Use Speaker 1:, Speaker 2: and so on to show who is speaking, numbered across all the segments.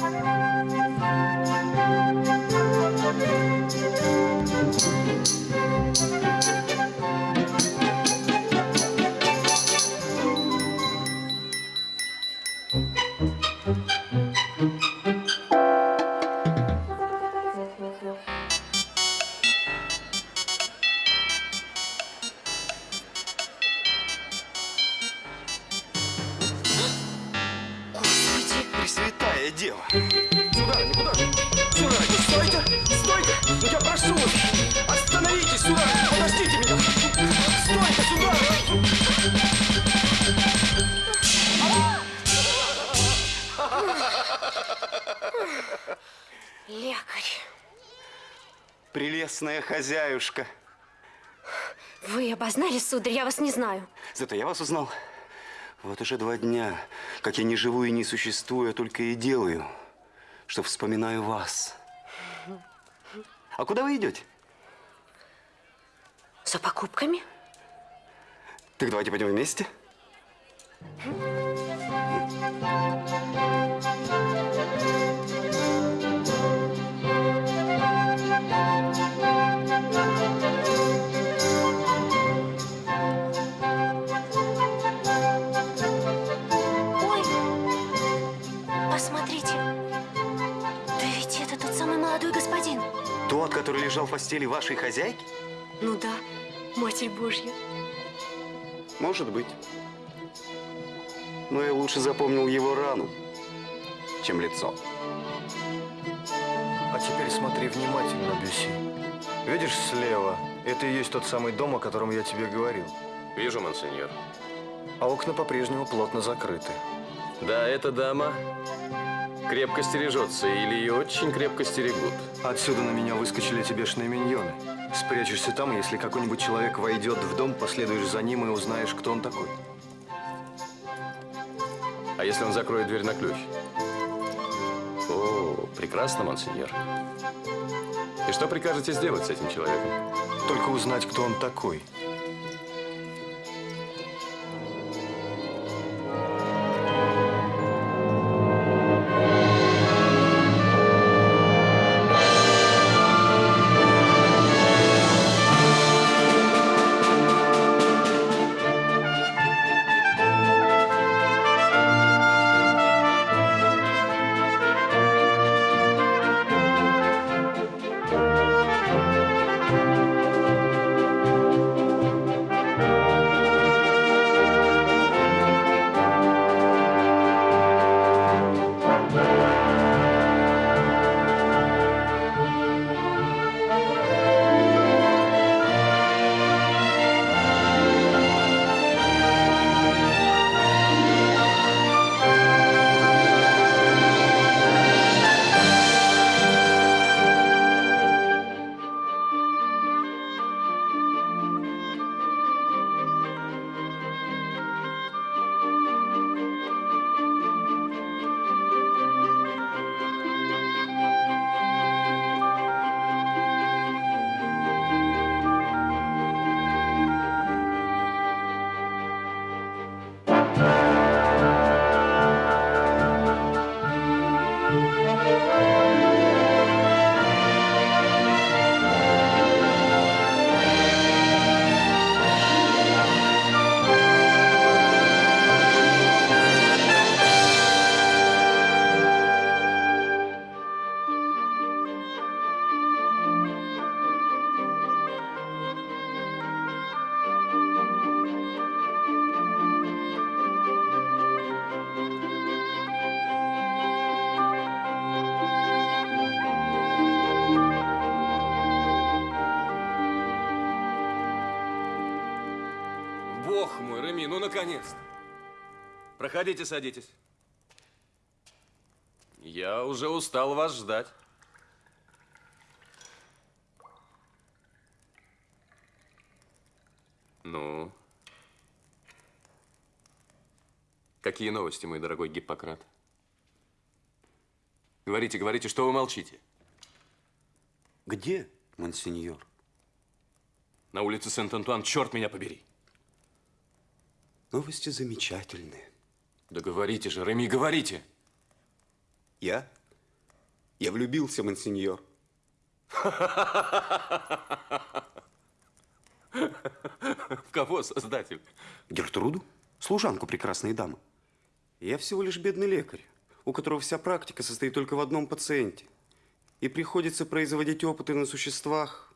Speaker 1: Господи!
Speaker 2: Хозяюшка.
Speaker 1: вы обознались, сударь, я вас не знаю.
Speaker 2: Зато я вас узнал. Вот уже два дня, как я не живу и не существую, а только и делаю, что вспоминаю вас. А куда вы идете?
Speaker 1: За покупками?
Speaker 2: Так давайте пойдем вместе.
Speaker 1: Ой, посмотрите. Да ведь это тот самый молодой господин.
Speaker 2: Тот, который лежал в постели вашей хозяйки?
Speaker 1: Ну да, Матерь Божья.
Speaker 2: Может быть. Но я лучше запомнил его рану, чем лицо.
Speaker 3: А теперь смотри внимательно, Бюси. Видишь слева? Это и есть тот самый дом, о котором я тебе говорил.
Speaker 4: Вижу, монсеньор.
Speaker 3: А окна по-прежнему плотно закрыты.
Speaker 4: Да, эта дама крепко стережется или ее очень крепко стерегут.
Speaker 3: Отсюда на меня выскочили эти бешеные миньоны. Спрячешься там, если какой-нибудь человек войдет в дом, последуешь за ним и узнаешь, кто он такой.
Speaker 4: А если он закроет дверь на ключ? О, прекрасно, монсеньор. И что прикажете сделать с этим человеком?
Speaker 3: Только узнать, кто он такой.
Speaker 4: Проходите, садитесь. Я уже устал вас ждать. Ну? Какие новости, мой дорогой Гиппократ? Говорите, говорите, что вы молчите?
Speaker 2: Где, монсеньор?
Speaker 4: На улице Сент-Антуан, черт меня побери.
Speaker 2: Новости замечательные.
Speaker 4: Да говорите же, Реми, говорите.
Speaker 2: Я Я влюбился, монсеньор.
Speaker 4: В кого, создатель?
Speaker 2: Гертруду? Служанку прекрасной дамы. Я всего лишь бедный лекарь, у которого вся практика состоит только в одном пациенте. И приходится производить опыты на существах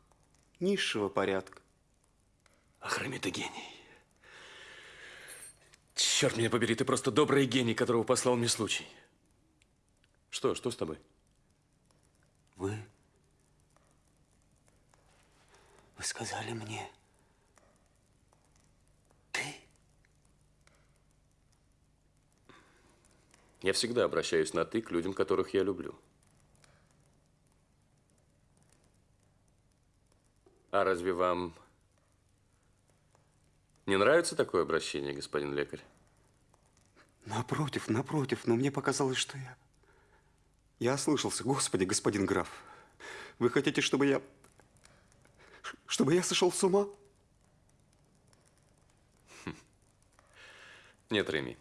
Speaker 2: низшего порядка.
Speaker 4: Ах, Рами, ты гений. Черт меня побери, ты просто добрый гений, которого послал мне случай. Что, что с тобой?
Speaker 2: Вы... Вы сказали мне... Ты?
Speaker 4: Я всегда обращаюсь на «ты» к людям, которых я люблю. А разве вам не нравится такое обращение, господин лекарь?
Speaker 2: Напротив, напротив, но мне показалось, что я... Я ослышался. Господи, господин граф, вы хотите, чтобы я... Чтобы я сошел с ума?
Speaker 4: Нет, Реми,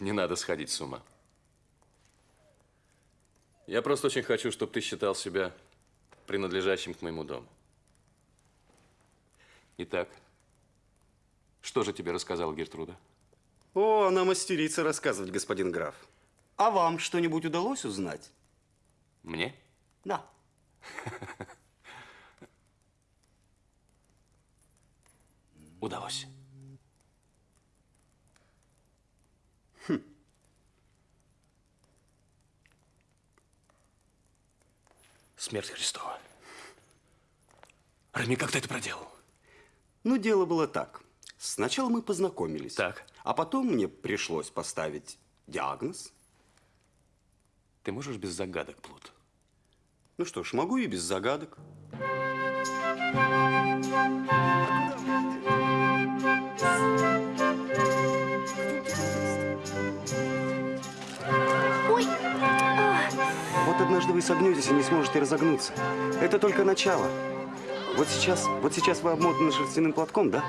Speaker 4: не надо сходить с ума. Я просто очень хочу, чтобы ты считал себя принадлежащим к моему дому. Итак, что же тебе рассказала Гертруда?
Speaker 2: О, она мастерица рассказывать, господин граф. А вам что-нибудь удалось узнать?
Speaker 4: Мне?
Speaker 2: Да.
Speaker 4: Удалось. Смерть Христова. Рами, как ты это проделал?
Speaker 2: Ну, дело было так. Сначала мы познакомились.
Speaker 4: Так.
Speaker 2: А потом мне пришлось поставить диагноз.
Speaker 4: Ты можешь без загадок, Плут?
Speaker 2: Ну что ж, могу и без загадок.
Speaker 1: Ой,
Speaker 2: Вот однажды вы согнетесь и не сможете разогнуться. Это только начало. Вот сейчас, вот сейчас вы обмотаны шерстяным платком, да?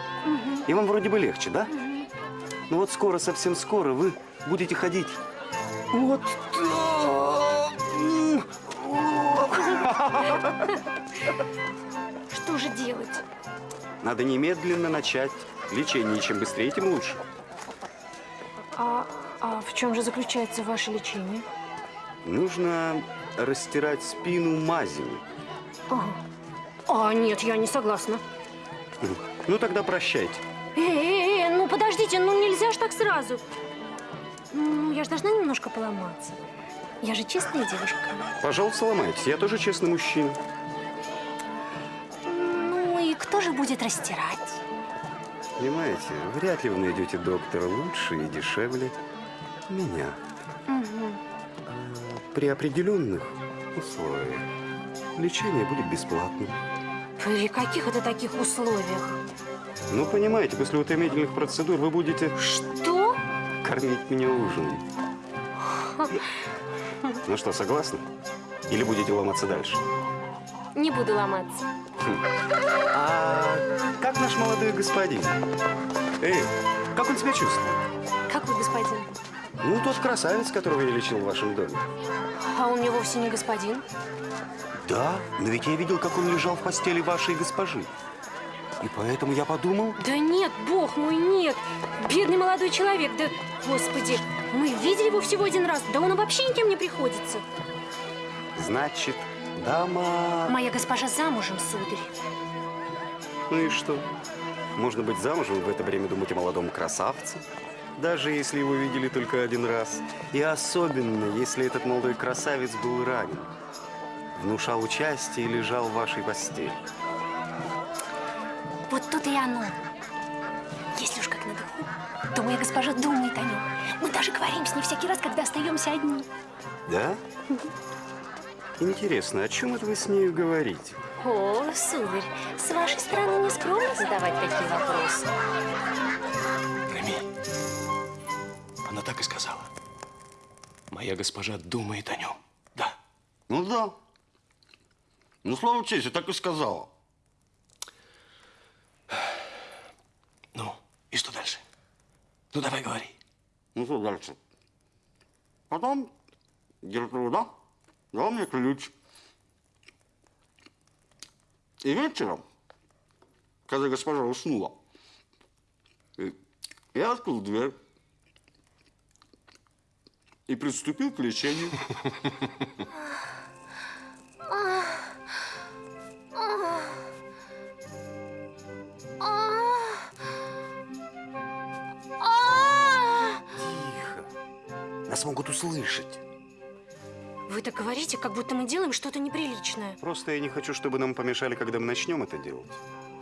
Speaker 2: И вам вроде бы легче, да? Ну вот скоро, совсем скоро вы будете ходить. Вот так.
Speaker 1: Что же делать?
Speaker 2: Надо немедленно начать лечение. Чем быстрее, тем лучше.
Speaker 1: А, а в чем же заключается ваше лечение?
Speaker 2: Нужно растирать спину мазями.
Speaker 1: А, нет, я не согласна.
Speaker 2: Ну тогда прощайте.
Speaker 1: Э, э, э, ну подождите, ну нельзя ж так сразу. Ну, я же должна немножко поломаться. Я же честная девушка.
Speaker 2: Пожалуйста, ломайтесь. Я тоже честный мужчина.
Speaker 1: Ну и кто же будет растирать?
Speaker 2: Понимаете, вряд ли вы найдете доктора лучше и дешевле меня. А При определенных условиях лечение будет бесплатным.
Speaker 1: При каких это таких условиях?
Speaker 2: Ну, понимаете, после утомительных процедур вы будете
Speaker 1: Что?
Speaker 2: кормить меня ужином. Ну что, согласны? Или будете ломаться дальше?
Speaker 1: Не буду ломаться.
Speaker 2: А как наш молодой господин? Эй, как он себя чувствует? Ну, тот красавец, которого я лечил в вашем доме.
Speaker 1: А он мне вовсе не господин.
Speaker 2: Да, но ведь я видел, как он лежал в постели вашей госпожи. И поэтому я подумал...
Speaker 1: Да нет, бог мой, нет. Бедный молодой человек, да, господи, мы видели его всего один раз, да он вообще никем не приходится.
Speaker 2: Значит, дама...
Speaker 1: Моя госпожа замужем, сударь.
Speaker 2: Ну и что? Можно быть замужем в это время думать о молодом красавце, даже если его видели только один раз. И особенно, если этот молодой красавец был ранен, внушал участие и лежал в вашей постели.
Speaker 1: Вот тут и оно. Если уж как на духу, то моя госпожа думает о нем. Мы даже говорим с ней всякий раз, когда остаемся одни.
Speaker 2: Да? Интересно, о чем это вы с нею говорите?
Speaker 1: О, сударь, с вашей стороны не скромно задавать такие вопросы.
Speaker 4: Она так и сказала. Моя госпожа думает о нем. Да.
Speaker 5: Ну да. Ну, слава чести, так и сказала.
Speaker 4: Ну, и что дальше? Ну, давай говори.
Speaker 5: Ну, что дальше? Потом Гертруда дал мне ключ. И вечером, когда госпожа уснула, э, я открыл дверь и приступил к лечению.
Speaker 2: Тихо. Нас могут услышать.
Speaker 1: Вы так говорите, как будто мы делаем что-то неприличное.
Speaker 2: Просто я не хочу, чтобы нам помешали, когда мы начнем это делать.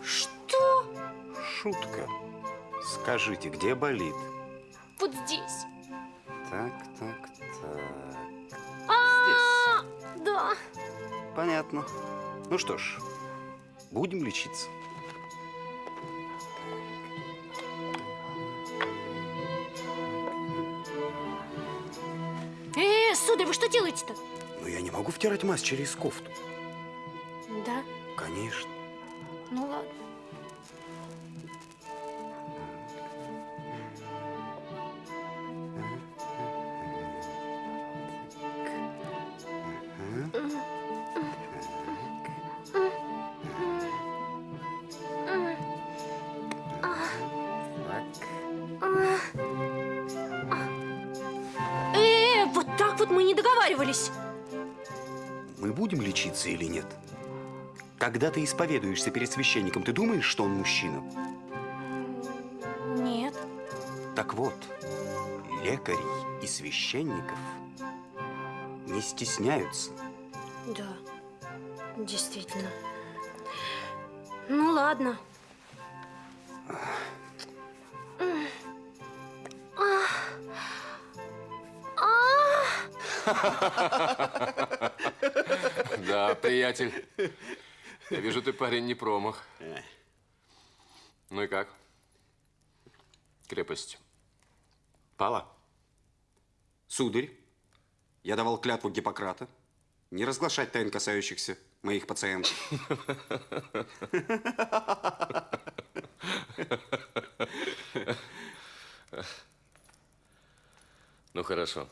Speaker 1: Что?
Speaker 2: Шутка. Скажите, где болит?
Speaker 1: Вот здесь.
Speaker 2: Так, так, так.
Speaker 1: А, да.
Speaker 2: Понятно. Ну что ж, будем лечиться.
Speaker 1: Э, сударь, вы что делаете-то?
Speaker 2: Но я не могу втирать мазь через кофту.
Speaker 1: Да,
Speaker 2: Конечно.
Speaker 1: ну ладно. Вот мы не договаривались.
Speaker 2: Мы будем лечиться или нет? Когда ты исповедуешься перед священником, ты думаешь, что он мужчина?
Speaker 1: Нет.
Speaker 2: Так вот, лекарей и священников не стесняются.
Speaker 1: Да, действительно. Ну ладно.
Speaker 4: Да, приятель. Я вижу, ты парень не промах. Ну и как? Крепость.
Speaker 2: Пала. Сударь, я давал клятву Гиппократа не разглашать тайн, касающихся моих пациентов.
Speaker 4: Ну хорошо.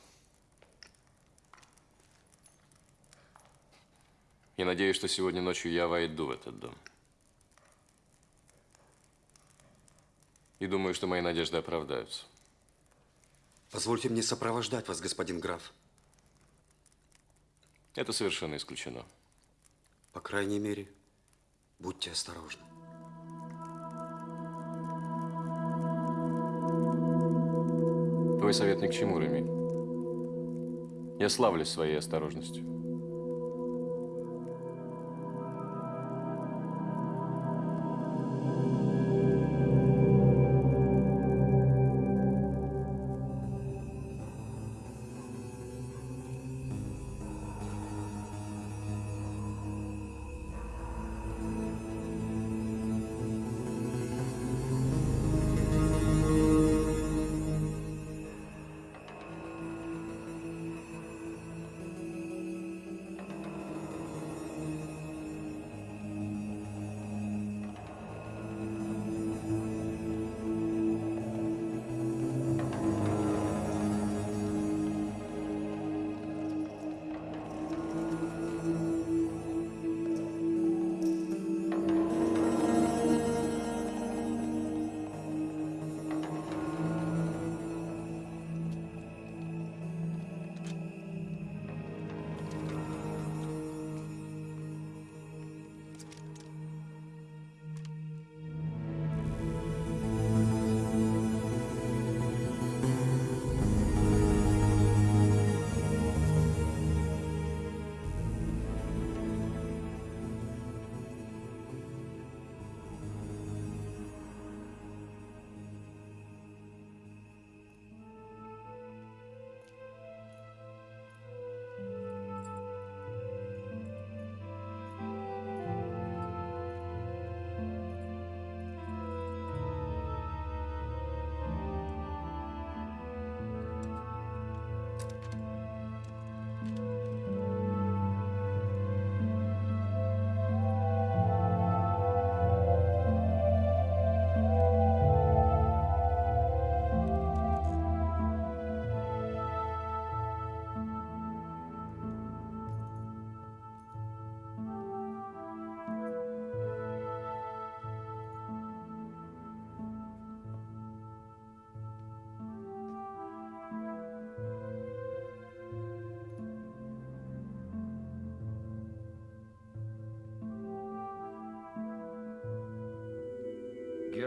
Speaker 4: Я надеюсь, что сегодня ночью я войду в этот дом. И думаю, что мои надежды оправдаются.
Speaker 2: Позвольте мне сопровождать вас, господин граф.
Speaker 4: Это совершенно исключено.
Speaker 2: По крайней мере, будьте осторожны.
Speaker 4: Твой совет ни к чему, Реми. Я славлюсь своей осторожностью.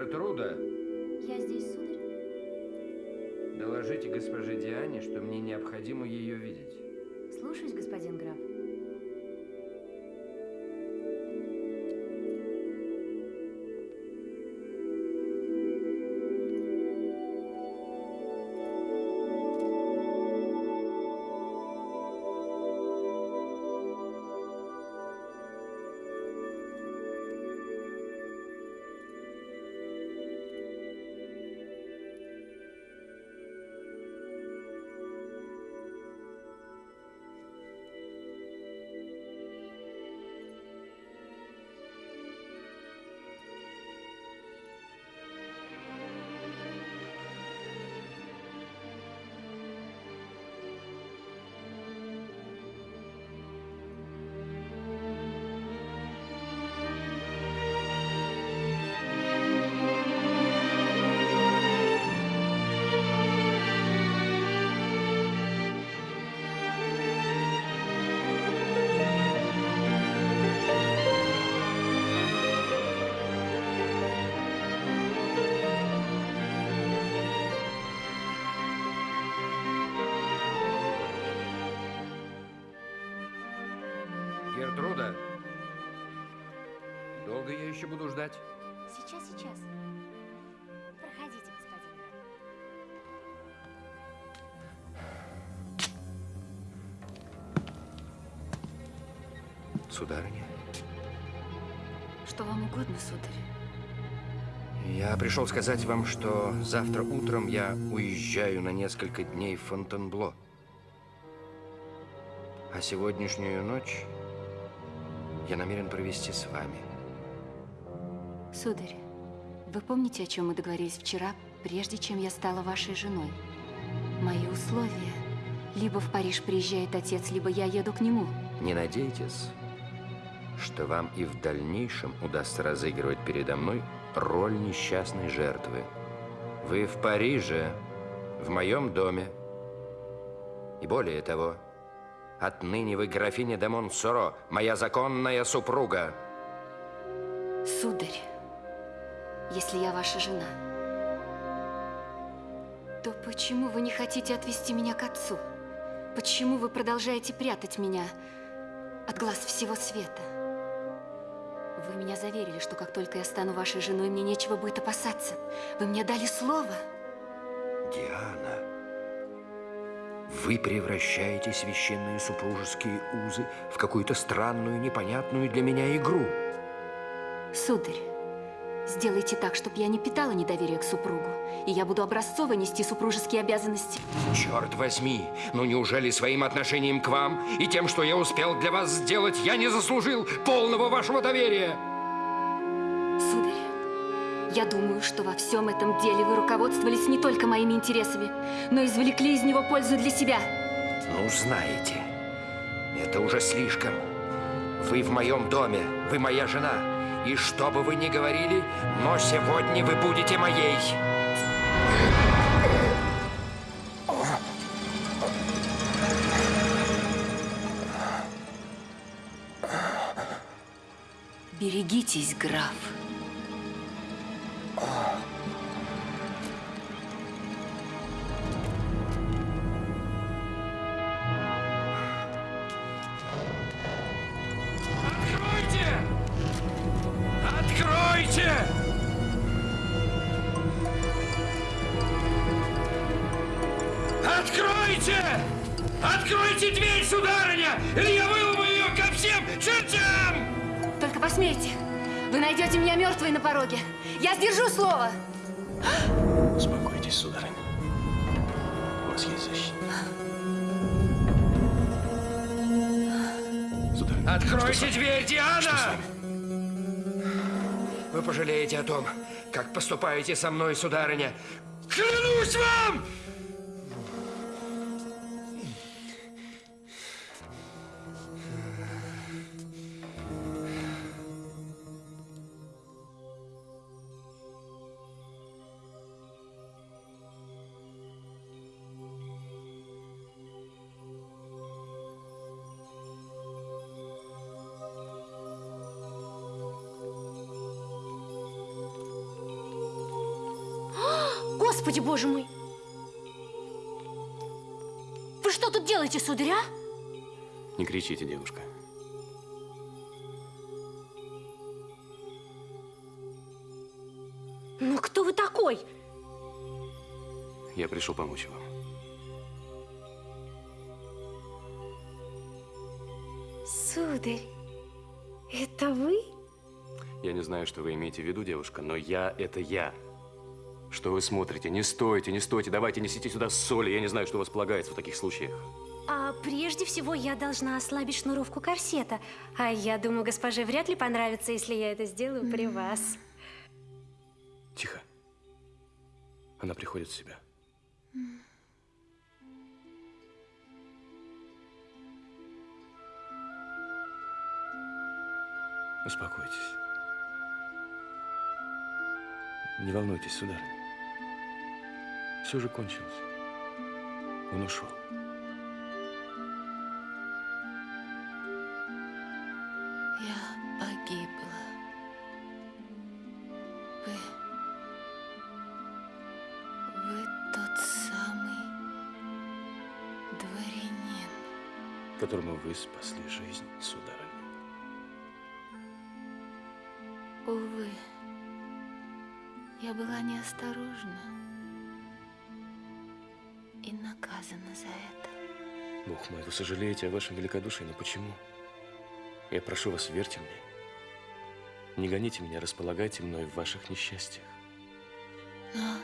Speaker 6: Гертруда,
Speaker 1: Я здесь, сударь.
Speaker 6: доложите госпоже Диане, что мне необходимо ее видеть. Еще буду ждать?
Speaker 1: Сейчас, сейчас. Проходите, господин.
Speaker 6: Сударыня,
Speaker 7: Что вам угодно, сударь?
Speaker 6: я пришел сказать вам, что завтра утром я уезжаю на несколько дней в Фонтенбло. А сегодняшнюю ночь я намерен провести с вами.
Speaker 7: Сударь, вы помните, о чем мы договорились вчера, прежде чем я стала вашей женой? Мои условия. Либо в Париж приезжает отец, либо я еду к нему.
Speaker 6: Не надейтесь, что вам и в дальнейшем удастся разыгрывать передо мной роль несчастной жертвы. Вы в Париже, в моем доме. И более того, отныне вы графиня де Монсоро, моя законная супруга.
Speaker 7: Сударь, если я ваша жена, то почему вы не хотите отвести меня к отцу? Почему вы продолжаете прятать меня от глаз всего света? Вы меня заверили, что как только я стану вашей женой, мне нечего будет опасаться. Вы мне дали слово.
Speaker 6: Диана, вы превращаете священные супружеские узы в какую-то странную, непонятную для меня игру.
Speaker 7: Сударь, сделайте так, чтобы я не питала недоверия к супругу, и я буду образцово нести супружеские обязанности.
Speaker 6: Черт возьми, ну неужели своим отношением к вам и тем, что я успел для вас сделать, я не заслужил полного вашего доверия?
Speaker 7: Сударь, я думаю, что во всем этом деле вы руководствовались не только моими интересами, но извлекли из него пользу для себя.
Speaker 6: Ну, знаете, это уже слишком. Вы в моем доме, вы моя жена. И что бы вы ни говорили, но сегодня вы будете моей.
Speaker 7: Берегитесь, граф.
Speaker 6: Откройте! Откройте дверь, сударыня! Или я выломаю ее ко всем чертям!
Speaker 7: Только посмейте. Вы найдете меня мертвой на пороге. Я сдержу слово.
Speaker 8: Успокойтесь, сударыня. У вас есть защита. Сударыня,
Speaker 6: Откройте дверь,
Speaker 8: что с
Speaker 6: Диана!
Speaker 8: вами?
Speaker 6: Вы пожалеете о том, как поступаете со мной, сударыня. Клянусь вам!
Speaker 1: А?
Speaker 4: Не кричите, девушка.
Speaker 1: Ну, кто вы такой?
Speaker 4: Я пришел помочь вам.
Speaker 1: Сударь, это вы?
Speaker 4: Я не знаю, что вы имеете в виду, девушка, но я – это я. Что вы смотрите? Не стойте, не стойте, давайте несите сюда соли. Я не знаю, что у вас полагается в таких случаях.
Speaker 1: А прежде всего я должна ослабить шнуровку корсета. А я думаю, госпоже вряд ли понравится, если я это сделаю при вас.
Speaker 4: Тихо. Она приходит в себя. Успокойтесь. Не волнуйтесь, сударыня. Все же кончилось. Он ушел. Вы спасли жизнь, сударыня.
Speaker 7: Увы, я была неосторожна и наказана за это.
Speaker 4: Бог мой, вы сожалеете о вашем великодушии, но почему? Я прошу вас, верьте мне. Не гоните меня, располагайте мной в ваших несчастьях.
Speaker 7: Но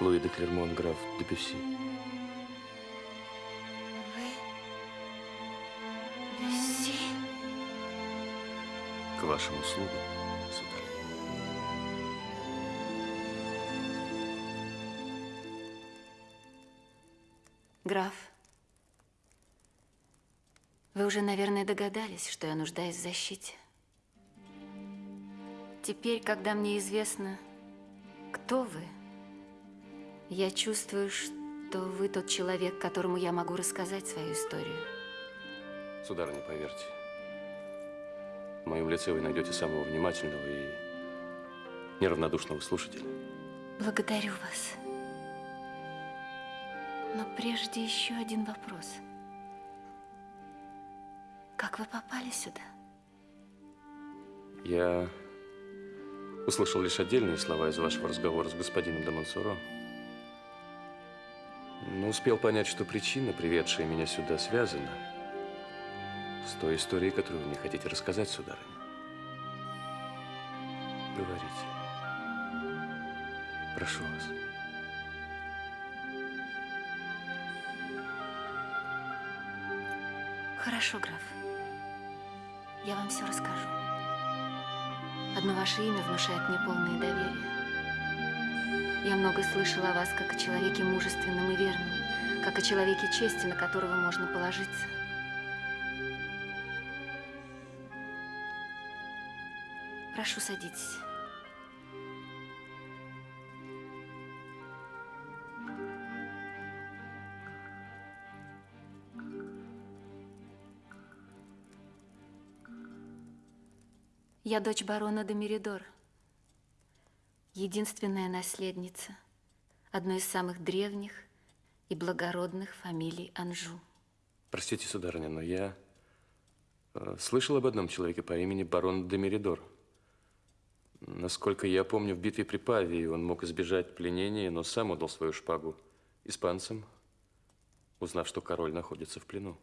Speaker 4: Луи де Клермон, граф де Пюсси.
Speaker 7: Вы... Люси?
Speaker 4: К вашим услугам, сударь.
Speaker 7: Граф, вы уже, наверное, догадались, что я нуждаюсь в защите. Теперь, когда мне известно, кто вы, я чувствую, что вы тот человек, которому я могу рассказать свою историю.
Speaker 4: Сударыня, поверьте, в моем лице вы найдете самого внимательного и неравнодушного слушателя.
Speaker 7: Благодарю вас. Но прежде еще один вопрос. Как вы попали сюда?
Speaker 4: Я услышал лишь отдельные слова из вашего разговора с господином де Монсоро. Но успел понять, что причина, приведшая меня сюда, связана с той историей, которую вы мне хотите рассказать, сударыня. Говорите. Прошу вас.
Speaker 7: Хорошо, граф. Я вам все расскажу. Одно ваше имя внушает мне полное доверие. Я много слышала о вас как о человеке мужественном и верном, как о человеке чести, на которого можно положиться. Прошу, садитесь. Я дочь барона де Меридор, единственная наследница одной из самых древних и благородных фамилий Анжу.
Speaker 4: Простите, сударыня, но я э, слышал об одном человеке по имени барон де Меридор. Насколько я помню, в битве при Павии он мог избежать пленения, но сам отдал свою шпагу испанцам, узнав, что король находится в плену.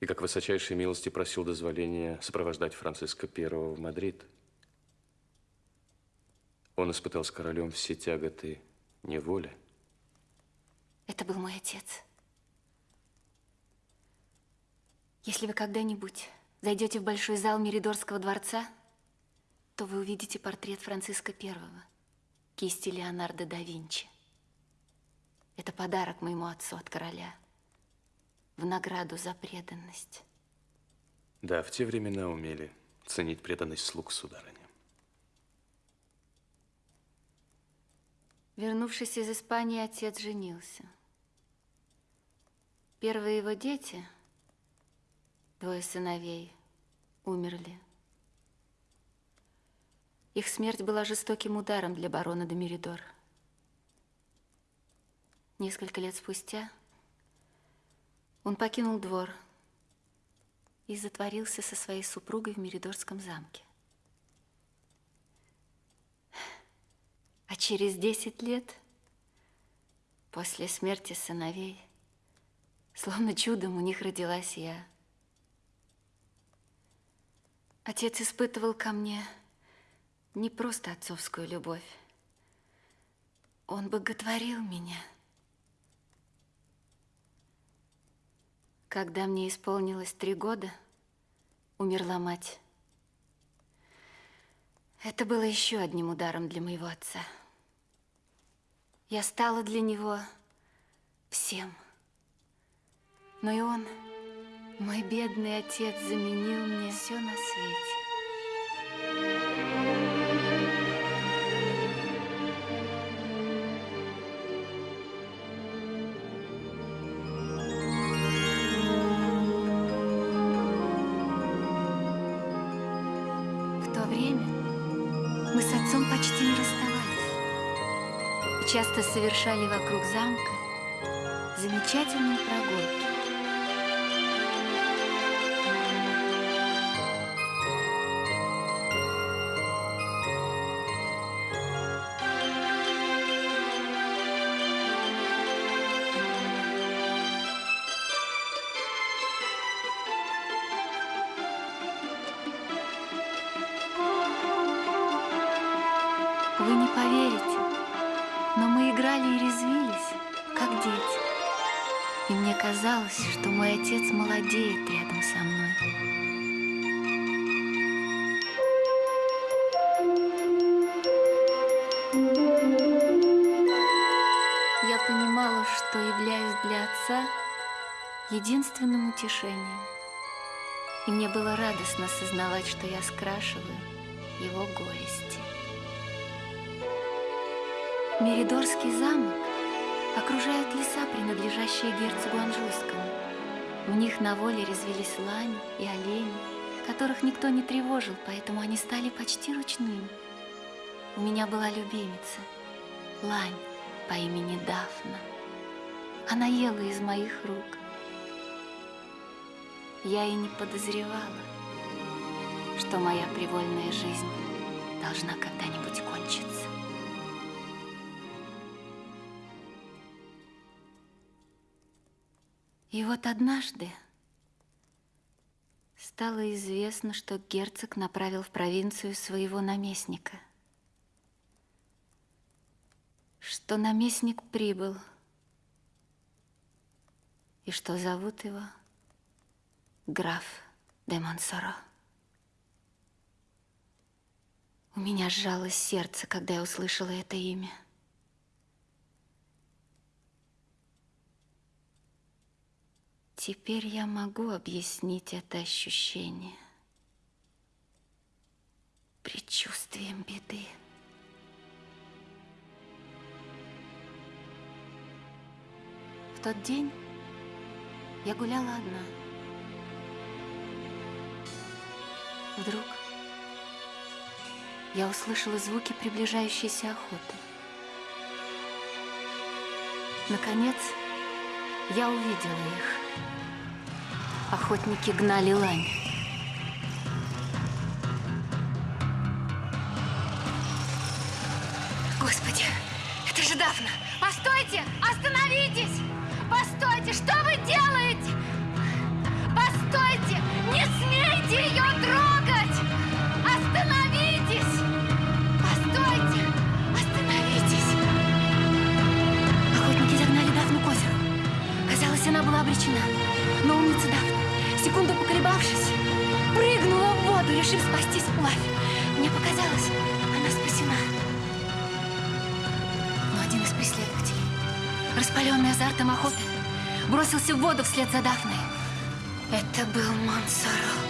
Speaker 4: И как высочайшей милости просил дозволения сопровождать Франциска I в Мадрид. Он испытал с королем все тяготы неволи.
Speaker 7: Это был мой отец. Если вы когда-нибудь зайдете в большой зал Меридорского дворца, то вы увидите портрет Франциска I, кисти Леонардо да Винчи. Это подарок моему отцу от короля в награду за преданность.
Speaker 4: Да, в те времена умели ценить преданность слуг сударыни.
Speaker 7: Вернувшись из Испании, отец женился. Первые его дети, Двое сыновей умерли. Их смерть была жестоким ударом для барона де Меридор. Несколько лет спустя он покинул двор и затворился со своей супругой в Меридорском замке. А через 10 лет, после смерти сыновей, словно чудом у них родилась я. Отец испытывал ко мне не просто отцовскую любовь. Он боготворил меня. Когда мне исполнилось три года, умерла мать. Это было еще одним ударом для моего отца. Я стала для него всем. Но и он, мой бедный отец, заменил мне все на свете. Часто совершали вокруг замка замечательные прогулки. Отца единственным утешением. И мне было радостно сознавать, что я скрашиваю его горести. Меридорский замок окружают леса, принадлежащие герцогу Анжуйскому. В них на воле резвились лань и олени, которых никто не тревожил, поэтому они стали почти ручными. У меня была любимица, лань по имени Дафна. Она ела из моих рук. Я и не подозревала, что моя привольная жизнь должна когда-нибудь кончиться. И вот однажды стало известно, что герцог направил в провинцию своего наместника. Что наместник прибыл. И что зовут его граф де Монсоро. У меня сжалось сердце, когда я услышала это имя. Теперь я могу объяснить это ощущение предчувствием беды. В тот день я гуляла одна. Вдруг я услышала звуки приближающейся охоты. Наконец, я увидела их. Охотники гнали лань.
Speaker 1: Господи, это же Дафна! Постойте! Остановитесь! Постойте! Что вы делаете? Постойте! Не смейте ее трогать! Остановитесь! Постойте! Остановитесь! Охотники загнали Дафну к озеру. Казалось, она была обречена. Но умница Дафна, секунду поколебавшись, прыгнула в воду, решив спастись вплавь. Мне показалось, она спасена. Но один из преследователей, распаленный азартом охоты, бросился в воду вслед за Дафной. Это был Монсоро.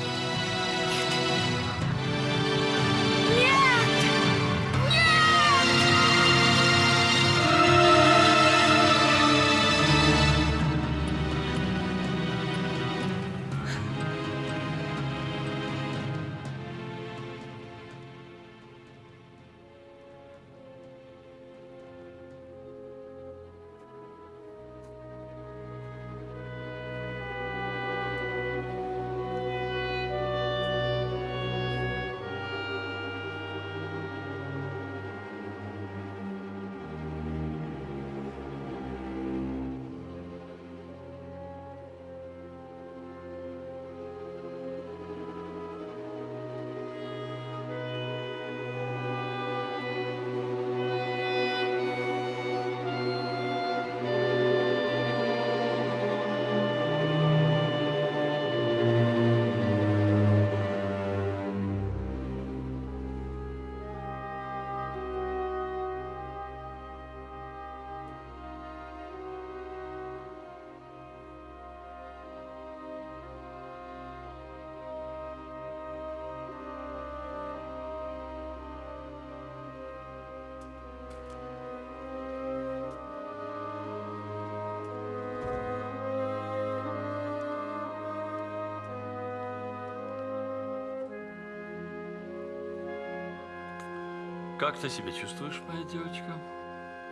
Speaker 9: Как ты себя чувствуешь, моя девочка?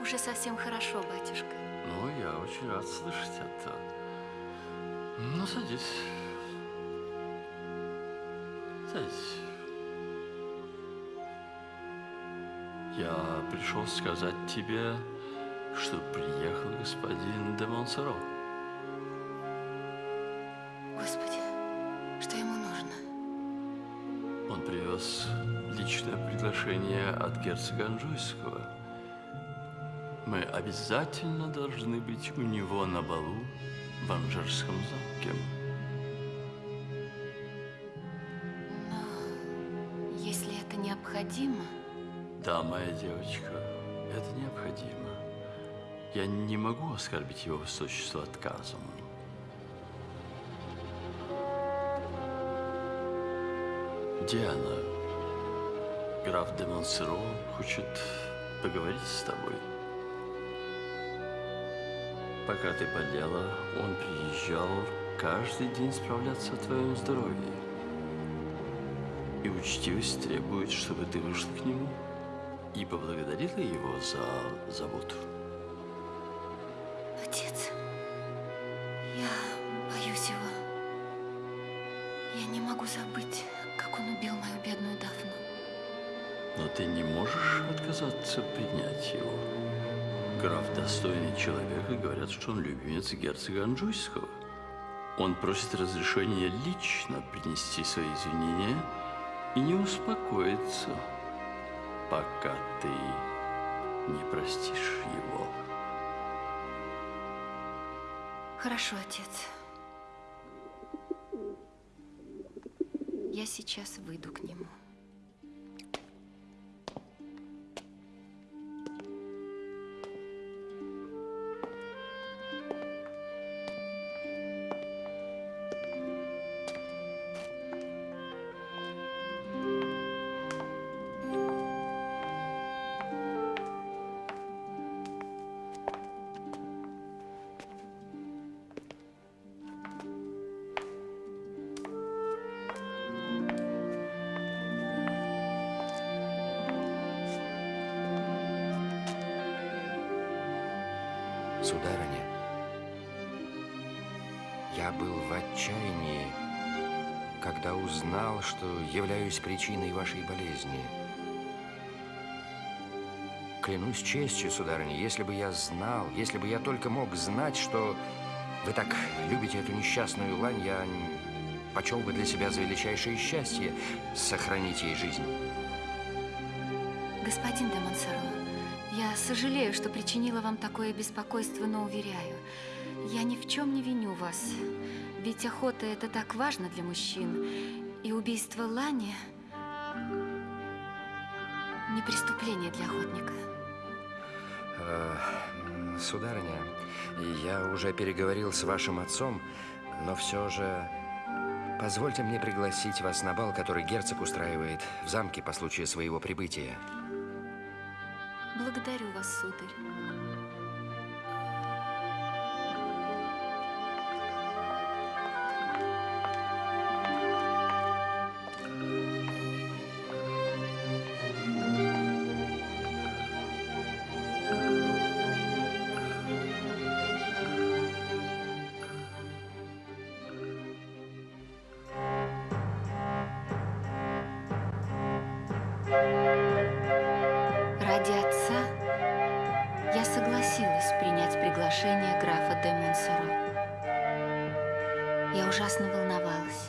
Speaker 7: Уже совсем хорошо, батюшка.
Speaker 9: Ну, я очень рад слышать это. Ну, садись. Садись. Я пришел сказать тебе, что приехал господин де Монсоро. Приглашение от герцога Анжуйского. Мы обязательно должны быть у него на балу в Анжерском замке.
Speaker 7: Но если это необходимо,
Speaker 9: Да, моя девочка, это необходимо. Я не могу оскорбить его высочество отказом. Диана, граф де Монсеро хочет поговорить с тобой. Пока ты болела, он приезжал каждый день справляться о твоем здоровье. И учтивость требует, чтобы ты вышла к нему и поблагодарила его за заботу. Достойный человек, и говорят, что он любимец герцога Анжуйского. Он просит разрешения лично принести свои извинения и не успокоится, пока ты не простишь его.
Speaker 7: Хорошо, отец. Я сейчас выйду к нему.
Speaker 6: Сударыня, я был в отчаянии, когда узнал, что являюсь причиной вашей болезни. Клянусь честью, сударыня, если бы я знал, если бы я только мог знать, что вы так любите эту несчастную лань, я почел бы для себя за величайшее счастье сохранить ей жизнь.
Speaker 7: Господин де Монсоро, сожалею, что причинила вам такое беспокойство, но уверяю, я ни в чем не виню вас. Ведь охота – это так важно для мужчин. И убийство Лани – не преступление для охотника.
Speaker 6: Э, Сударыня, я уже переговорил с вашим отцом, но все же позвольте мне пригласить вас на бал, который герцог устраивает в замке по случаю своего прибытия.
Speaker 7: Вас, сударь. Ради ужасно волновалась,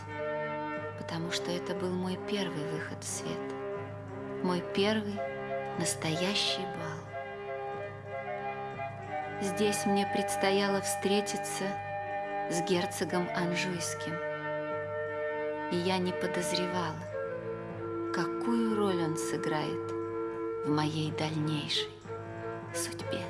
Speaker 7: потому что это был мой первый выход в свет. Мой первый настоящий бал. Здесь мне предстояло встретиться с герцогом Анжуйским. И я не подозревала, какую роль он сыграет в моей дальнейшей судьбе.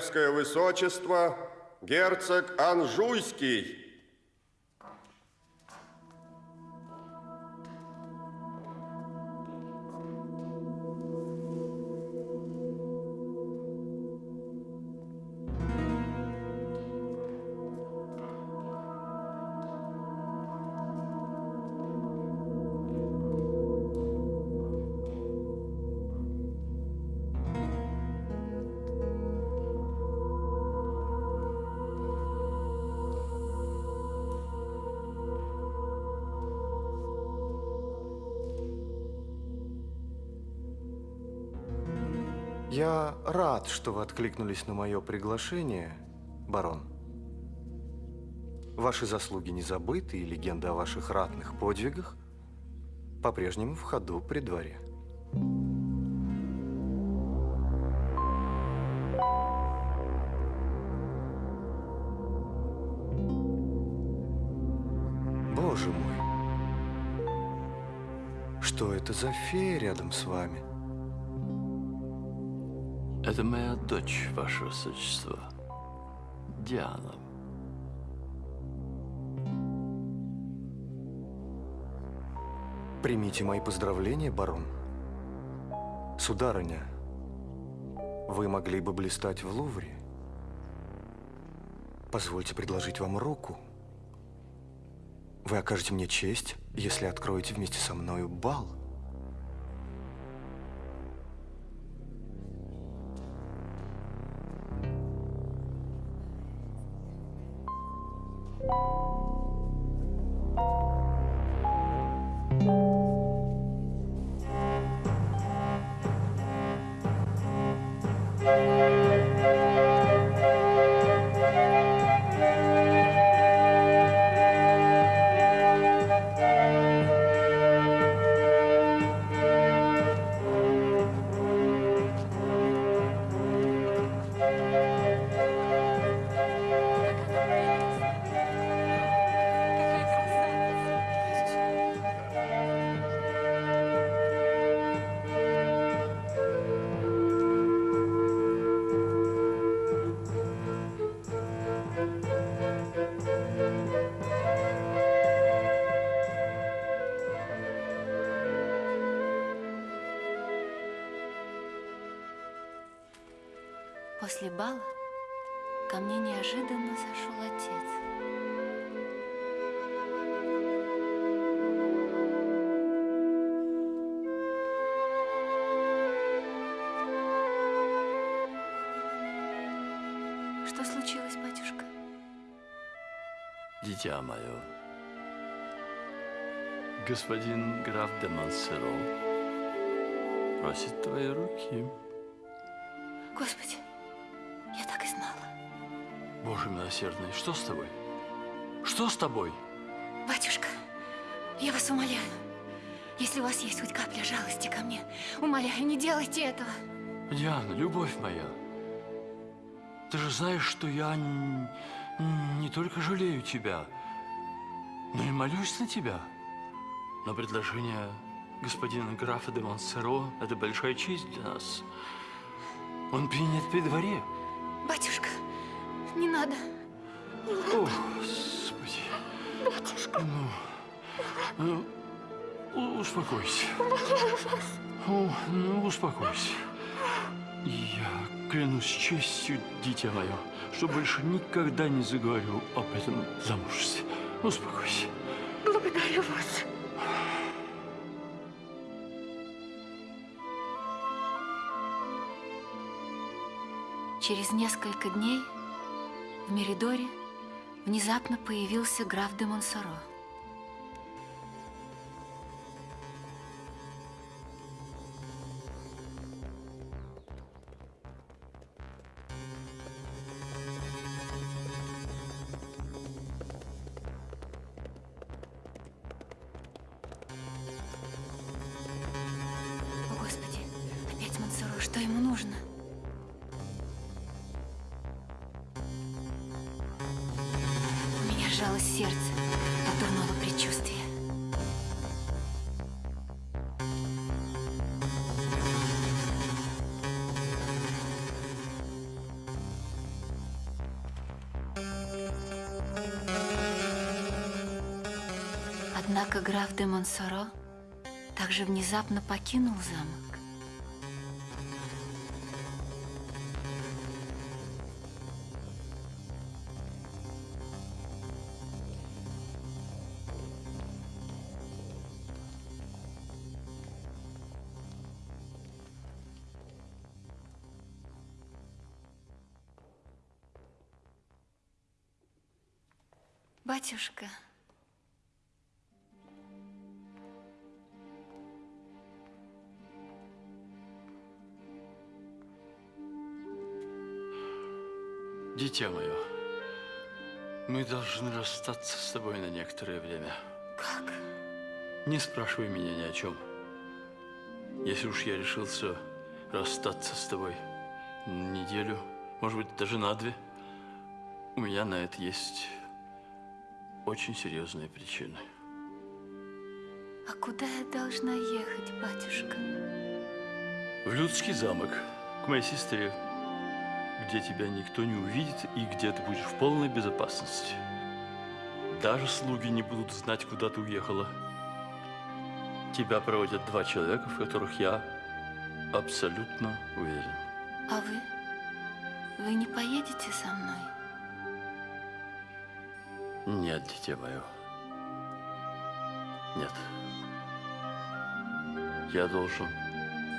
Speaker 10: Королевское высочество, герцог Анжуйский.
Speaker 3: Я рад, что вы откликнулись на мое приглашение, барон. Ваши заслуги не забыты, и легенда о ваших ратных подвигах по-прежнему в ходу при дворе. Боже мой, что это за фея рядом с вами?
Speaker 9: Это моя дочь, ваше высочество. Диана.
Speaker 3: Примите мои поздравления, барон. Сударыня, вы могли бы блистать в Лувре. Позвольте предложить вам руку. Вы окажете мне честь, если откроете вместе со мною бал.
Speaker 7: После бала ко мне неожиданно зашел отец. Что случилось, батюшка?
Speaker 9: Дитя мое, господин граф де Монсеро просит твоей руки.
Speaker 7: Господи,
Speaker 9: Боже милосердный, что с тобой? Что с тобой?
Speaker 7: Батюшка, я вас умоляю, если у вас есть хоть капля жалости ко мне, умоляю, не делайте этого.
Speaker 9: Диана, любовь моя, ты же знаешь, что я не только жалею тебя, но и молюсь на тебя. Но предложение господина графа де Монсеро – это большая честь для нас. Он принят при дворе.
Speaker 7: Батюшка, не надо.
Speaker 9: О, Господи.
Speaker 7: Батюшка.
Speaker 9: Ну, ну, успокойся. О, ну, успокойся. Я клянусь честью, дитя мое, что больше никогда не заговорю об этом замужестве. Успокойся.
Speaker 7: Благодарю вас. Через несколько дней в Меридоре внезапно появился граф де Монсоро. Граф де Монсоро также внезапно покинул замок. Батюшка,
Speaker 9: Дитя мое, мы должны расстаться с тобой на некоторое время.
Speaker 7: как?
Speaker 9: Не спрашивай меня ни о чем. Если уж я решился расстаться с тобой на неделю, может быть, даже на две, у меня на это есть очень серьезные причины.
Speaker 7: А куда я должна ехать, батюшка?
Speaker 9: В Людский замок, к моей сестре, где тебя никто не увидит и где ты будешь в полной безопасности. Даже слуги не будут знать, куда ты уехала. Тебя проводят два человека, в которых я абсолютно уверен.
Speaker 7: А вы? Вы не поедете со мной?
Speaker 9: Нет, дитя мое. Нет. Я должен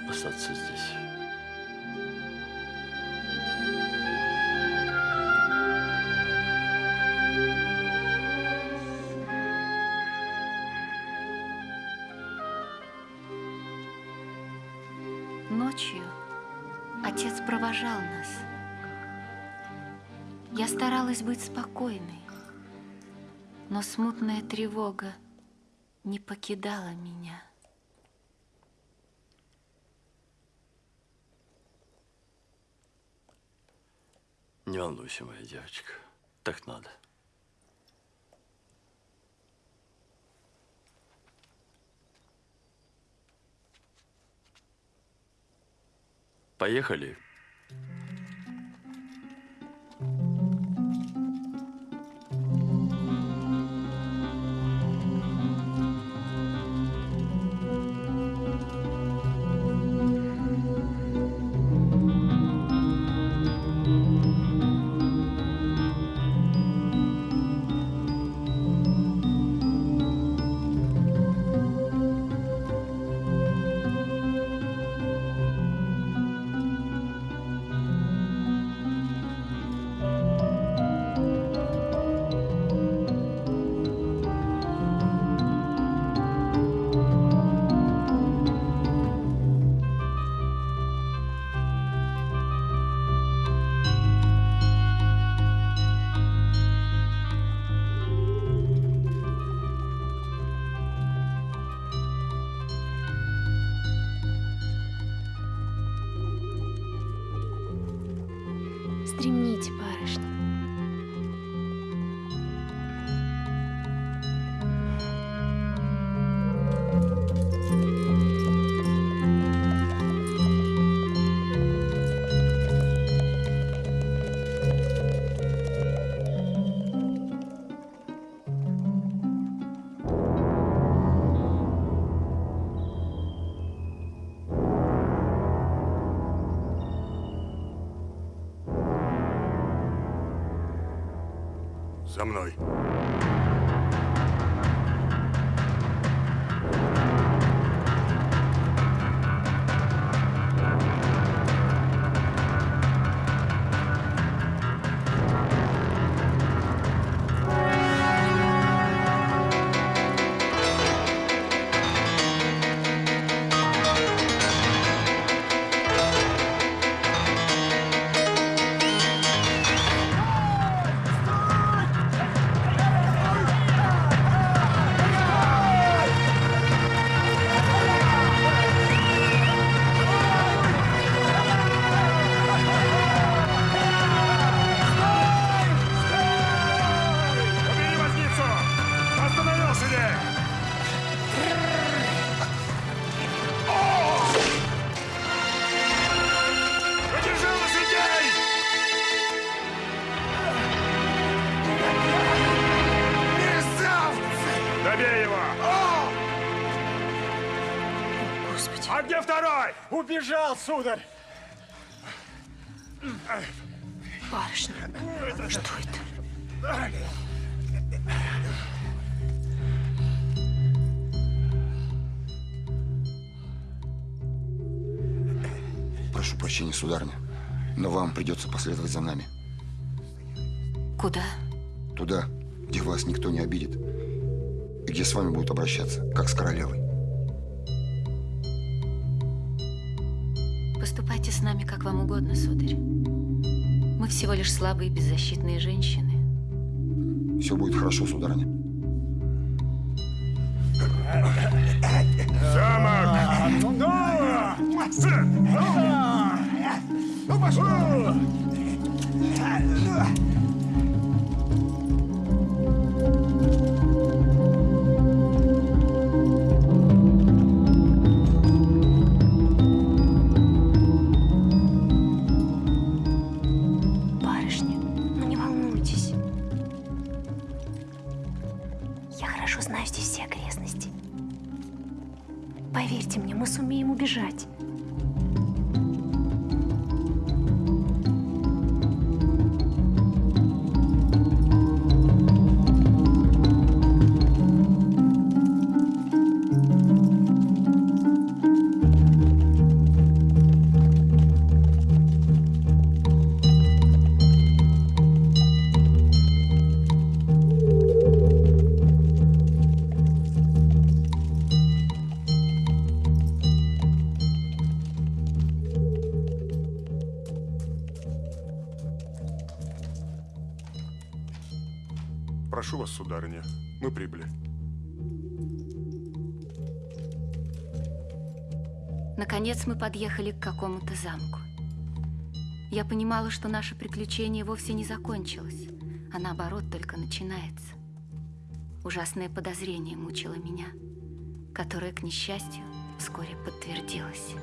Speaker 9: остаться здесь.
Speaker 7: Я старалась быть спокойной, но смутная тревога не покидала меня.
Speaker 9: Не волнуйся, моя девочка. Так надо. Поехали.
Speaker 10: За мной. Сударь.
Speaker 1: Барышня. Что это?
Speaker 11: Прошу прощения, сударыня, но вам придется последовать за нами.
Speaker 7: Куда?
Speaker 11: Туда, где вас никто не обидит. И где с вами будут обращаться, как с королевой.
Speaker 7: Как вам угодно, сударь. Мы всего лишь слабые беззащитные женщины.
Speaker 11: Все будет хорошо, сударыня.
Speaker 10: Ну, пошел! Прошу вас, сударыня, мы прибыли.
Speaker 7: Наконец мы подъехали к какому-то замку. Я понимала, что наше приключение вовсе не закончилось, а наоборот только начинается. Ужасное подозрение мучило меня, которое, к несчастью, вскоре подтвердилось.